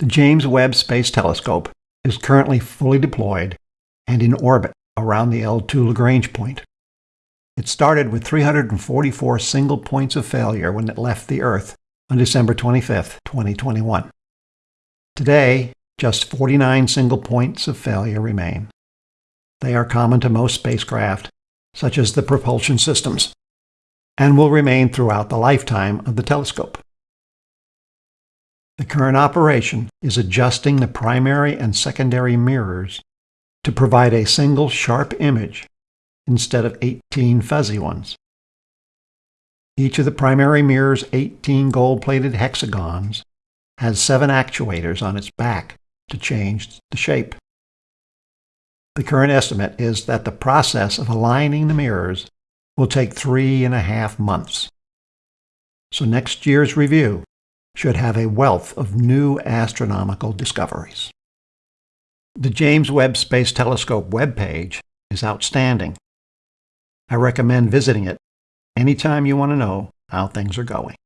The James Webb Space Telescope is currently fully deployed and in orbit around the L2 Lagrange point. It started with 344 single points of failure when it left the Earth on December 25, 2021. Today, just 49 single points of failure remain. They are common to most spacecraft, such as the propulsion systems, and will remain throughout the lifetime of the telescope. The current operation is adjusting the primary and secondary mirrors to provide a single sharp image instead of 18 fuzzy ones. Each of the primary mirror's 18 gold-plated hexagons has seven actuators on its back to change the shape. The current estimate is that the process of aligning the mirrors will take three and a half months. So next year's review should have a wealth of new astronomical discoveries. The James Webb Space Telescope webpage is outstanding. I recommend visiting it anytime you want to know how things are going.